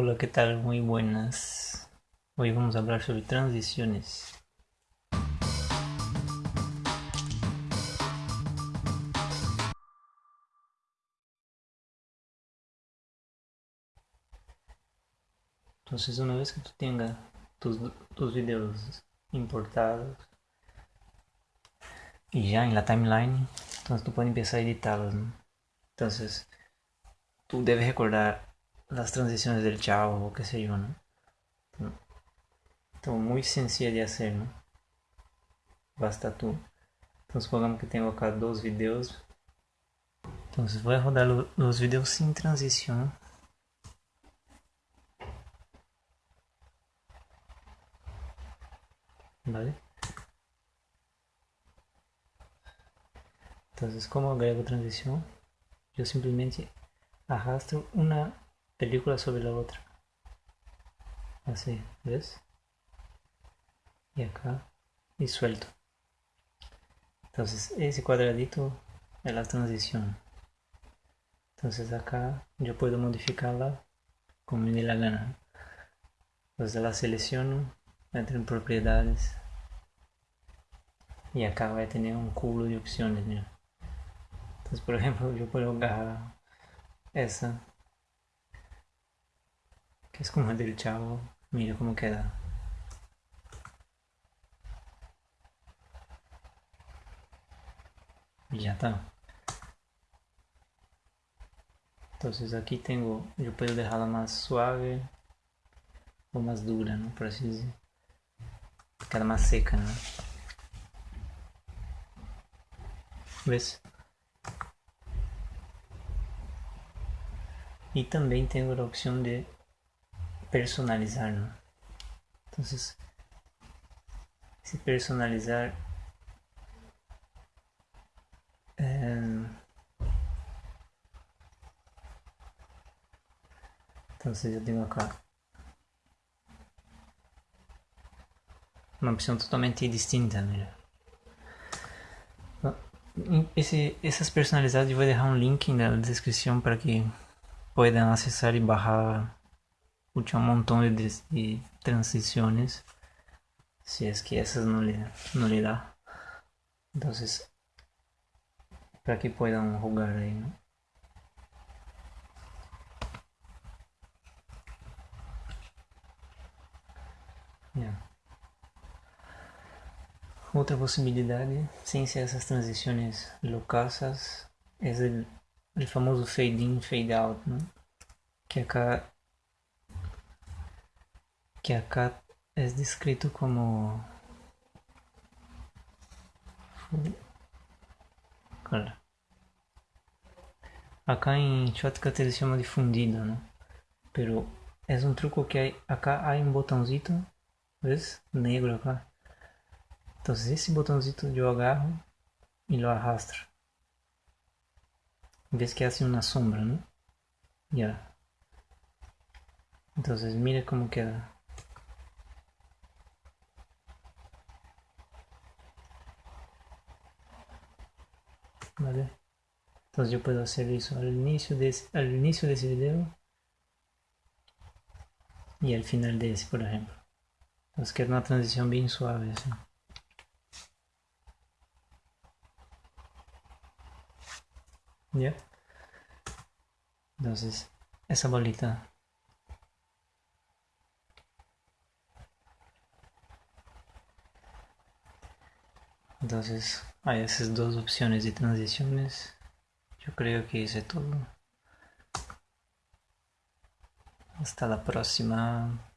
Hola, ¿qué tal? Muy buenas. Hoy vamos a hablar sobre transiciones. Entonces una vez que tú tengas tus, tus videos importados y ya en la timeline, entonces tú puedes empezar a editarlos. Entonces tú debes recordar las transiciones del chavo o qué sé yo, ¿no? Então, muy sencilla de hacer, ¿no? Basta tú. Então, supongamos que tenho acá dos vídeos. Então, vou rodar os vídeos sem transição. ¿Vale? Entonces, ¿cómo agrego transición? Yo simplemente arrastro una película sobre la otra. Así, ¿ves? Y acá, y suelto. Entonces, ese cuadradito es la transición. Entonces acá yo puedo modificarla como me dé la gana. Entonces la selecciono, entro en propiedades y acá vai ter um cubo de opções, né? Então, por exemplo, eu posso agarrar essa que é como del chavo, mira como queda. Ya está. Entonces aquí tengo, yo puedo dejarla más suave o más dura, ¿no? Por así decir. Queda más seca, ¿no? ¿Ves? Y también tengo la opción de personalizar, ¿no? Entonces, si personalizar eh, entonces yo tengo acá uma opção totalmente distinta, né? Esse, essas personalizadas eu vou deixar um link na descrição para que possam acessar e barrar um montão de, de transições se é que essas não lhe, não lhe dá. Então, para que possam jogar aí, né? Yeah. Otra posibilidad, sin ser esas transiciones locasas, es el, el famoso fade in, fade out, ¿no? que acá que acá es descrito como acá en Shotcut se llama difundido, ¿no? pero es un truco que hay acá hay un botoncito ¿ves? negro acá Então esse botãozito eu agarro e lo arrastro. Ves que hace una sombra, ¿no? Ya. Entonces mira cómo queda. ¿Vale? Entonces yo puedo hacer eso al inicio de al inicio de ese video y al final de ese, por ejemplo. Entonces queda una transición bien suave. ¿Ya? Entonces, esa bolita Entonces, hay esas dos opciones de transiciones. Yo creo que hice todo. Hasta la próxima.